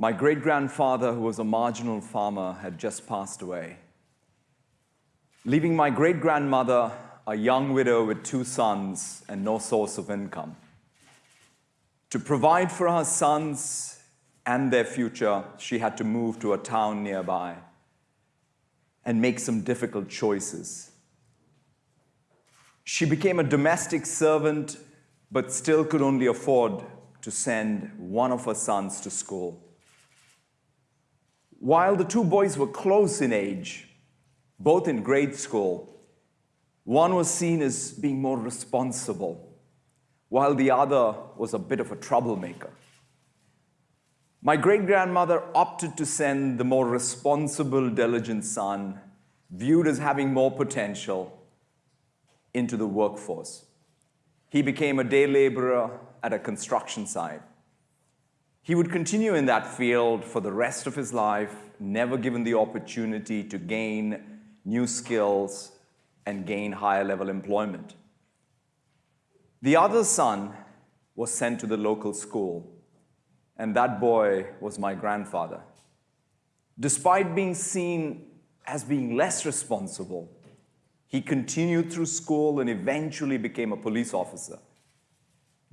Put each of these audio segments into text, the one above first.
My great-grandfather, who was a marginal farmer, had just passed away, leaving my great-grandmother a young widow with two sons and no source of income. To provide for her sons and their future, she had to move to a town nearby and make some difficult choices. She became a domestic servant, but still could only afford to send one of her sons to school. While the two boys were close in age, both in grade school, one was seen as being more responsible, while the other was a bit of a troublemaker. My great-grandmother opted to send the more responsible, diligent son, viewed as having more potential, into the workforce. He became a day laborer at a construction site. He would continue in that field for the rest of his life, never given the opportunity to gain new skills and gain higher level employment. The other son was sent to the local school, and that boy was my grandfather. Despite being seen as being less responsible, he continued through school and eventually became a police officer.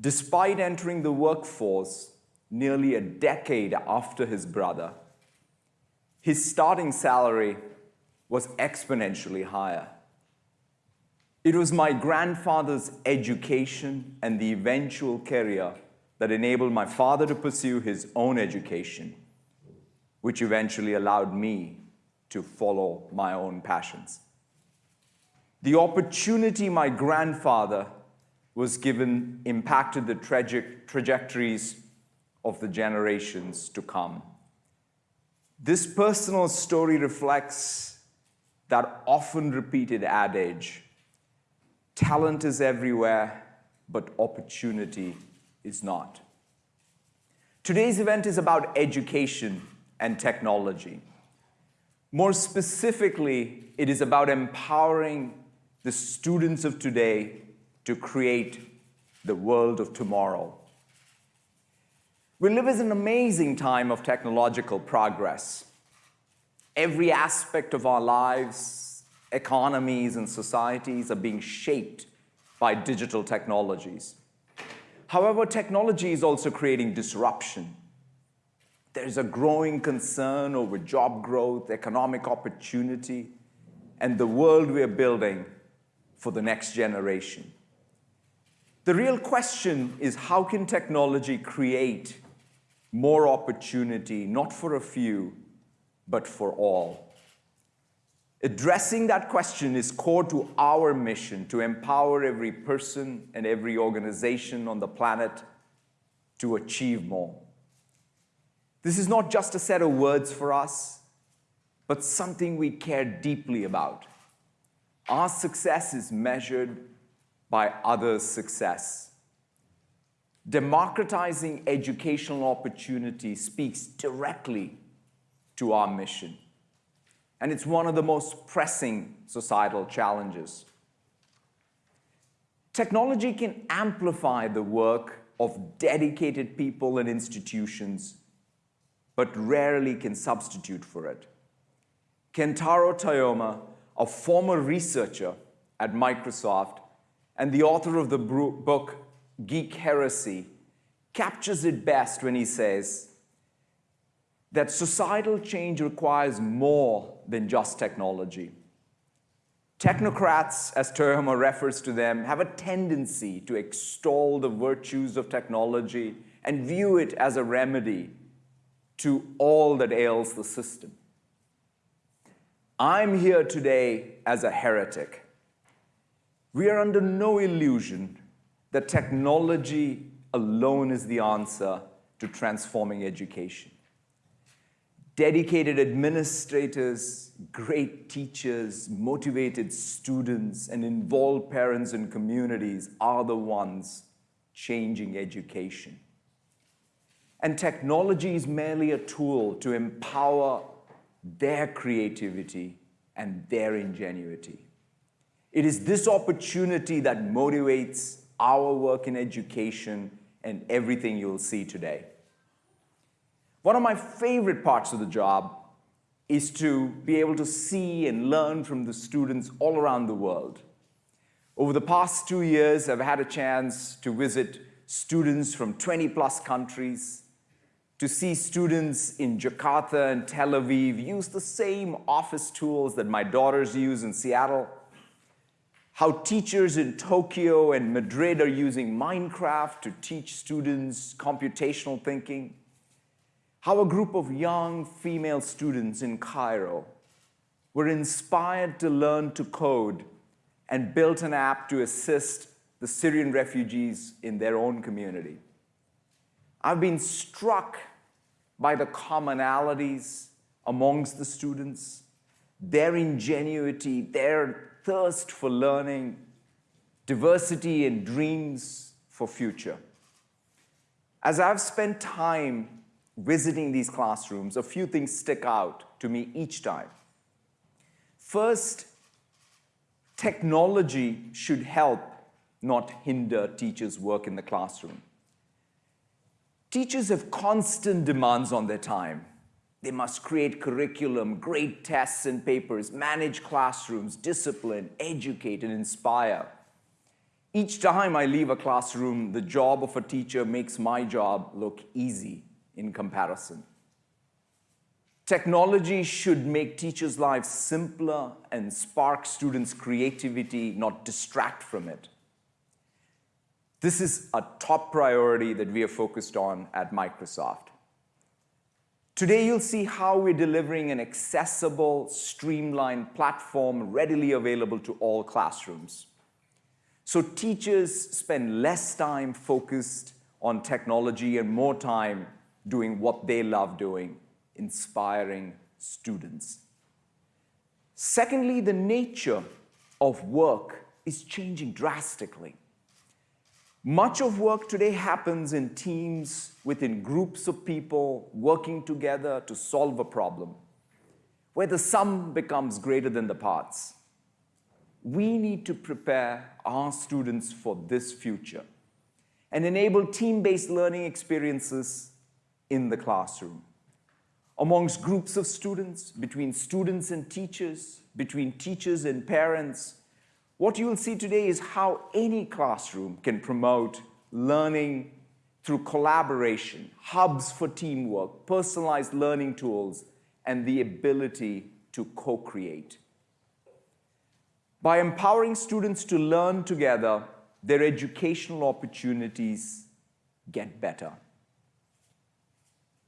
Despite entering the workforce nearly a decade after his brother, his starting salary was exponentially higher. It was my grandfather's education and the eventual career that enabled my father to pursue his own education, which eventually allowed me to follow my own passions. The opportunity my grandfather was given impacted the tragic trajectories of the generations to come. This personal story reflects that often repeated adage, talent is everywhere, but opportunity is not. Today's event is about education and technology. More specifically, it is about empowering the students of today to create the world of tomorrow. We live in an amazing time of technological progress. Every aspect of our lives, economies, and societies are being shaped by digital technologies. However, technology is also creating disruption. There's a growing concern over job growth, economic opportunity, and the world we're building for the next generation. The real question is how can technology create more opportunity, not for a few, but for all? Addressing that question is core to our mission to empower every person and every organization on the planet to achieve more. This is not just a set of words for us, but something we care deeply about. Our success is measured by others' success. Democratizing educational opportunity speaks directly to our mission. And it's one of the most pressing societal challenges. Technology can amplify the work of dedicated people and institutions, but rarely can substitute for it. Kentaro Toyama a former researcher at Microsoft and the author of the book Geek Heresy, captures it best when he says that societal change requires more than just technology. Technocrats, as Toyama refers to them, have a tendency to extol the virtues of technology and view it as a remedy to all that ails the system. I'm here today as a heretic. We are under no illusion that technology alone is the answer to transforming education. Dedicated administrators, great teachers, motivated students, and involved parents and communities are the ones changing education. And technology is merely a tool to empower their creativity and their ingenuity. It is this opportunity that motivates our work in education and everything you'll see today. One of my favorite parts of the job is to be able to see and learn from the students all around the world. Over the past two years, I've had a chance to visit students from 20 plus countries, to see students in Jakarta and Tel Aviv use the same office tools that my daughters use in Seattle, how teachers in Tokyo and Madrid are using Minecraft to teach students computational thinking, how a group of young female students in Cairo were inspired to learn to code and built an app to assist the Syrian refugees in their own community. I've been struck by the commonalities amongst the students, their ingenuity, their thirst for learning, diversity and dreams for future. As I've spent time visiting these classrooms, a few things stick out to me each time. First, technology should help, not hinder teachers' work in the classroom. Teachers have constant demands on their time. They must create curriculum, grade tests and papers, manage classrooms, discipline, educate, and inspire. Each time I leave a classroom, the job of a teacher makes my job look easy in comparison. Technology should make teachers' lives simpler and spark students' creativity, not distract from it. This is a top priority that we are focused on at Microsoft. Today, you'll see how we're delivering an accessible, streamlined platform readily available to all classrooms. So teachers spend less time focused on technology and more time doing what they love doing, inspiring students. Secondly, the nature of work is changing drastically. Much of work today happens in teams within groups of people working together to solve a problem, where the sum becomes greater than the parts. We need to prepare our students for this future and enable team-based learning experiences in the classroom. Amongst groups of students, between students and teachers, between teachers and parents, what you will see today is how any classroom can promote learning through collaboration, hubs for teamwork, personalized learning tools, and the ability to co-create. By empowering students to learn together, their educational opportunities get better.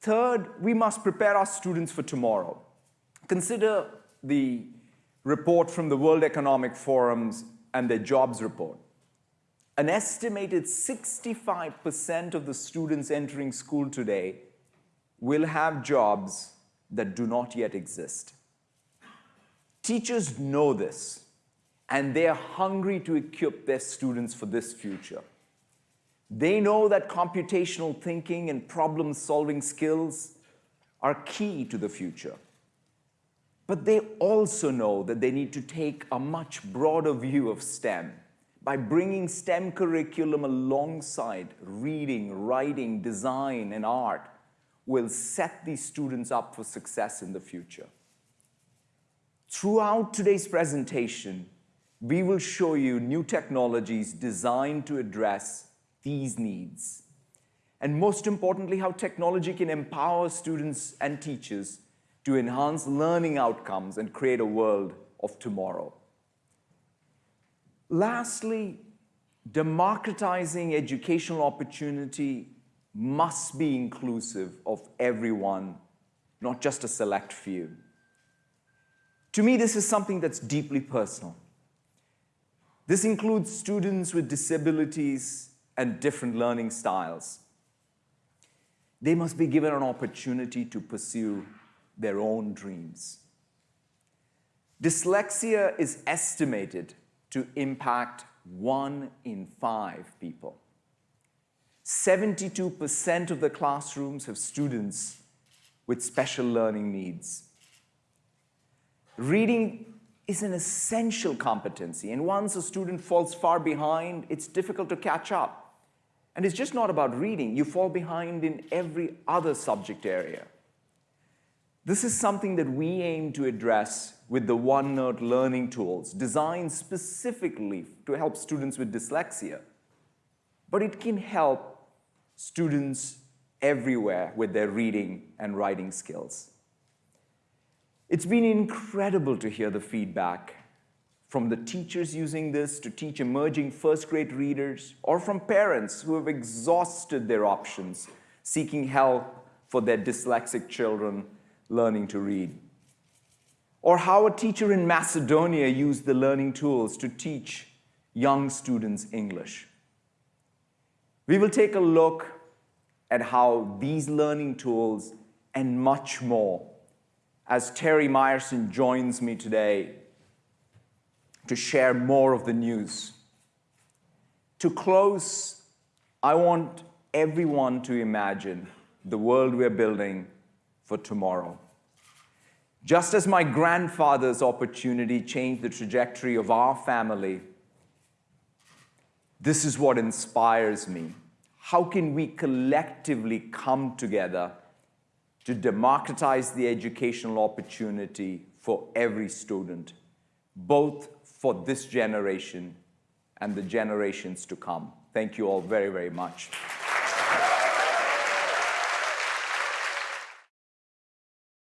Third, we must prepare our students for tomorrow. Consider the report from the World Economic Forums and their jobs report. An estimated 65% of the students entering school today will have jobs that do not yet exist. Teachers know this, and they are hungry to equip their students for this future. They know that computational thinking and problem-solving skills are key to the future. But they also know that they need to take a much broader view of STEM by bringing STEM curriculum alongside reading, writing, design, and art will set these students up for success in the future. Throughout today's presentation, we will show you new technologies designed to address these needs. And most importantly, how technology can empower students and teachers to enhance learning outcomes and create a world of tomorrow. Lastly, democratizing educational opportunity must be inclusive of everyone, not just a select few. To me, this is something that's deeply personal. This includes students with disabilities and different learning styles. They must be given an opportunity to pursue their own dreams. Dyslexia is estimated to impact one in five people. 72% of the classrooms have students with special learning needs. Reading is an essential competency, and once a student falls far behind, it's difficult to catch up. And it's just not about reading. You fall behind in every other subject area. This is something that we aim to address with the OneNote learning tools designed specifically to help students with dyslexia. But it can help students everywhere with their reading and writing skills. It's been incredible to hear the feedback from the teachers using this to teach emerging first grade readers, or from parents who have exhausted their options seeking help for their dyslexic children learning to read. Or how a teacher in Macedonia used the learning tools to teach young students English. We will take a look at how these learning tools and much more as Terry Myerson joins me today to share more of the news. To close, I want everyone to imagine the world we're building for tomorrow. Just as my grandfather's opportunity changed the trajectory of our family, this is what inspires me. How can we collectively come together to democratize the educational opportunity for every student, both for this generation and the generations to come? Thank you all very, very much.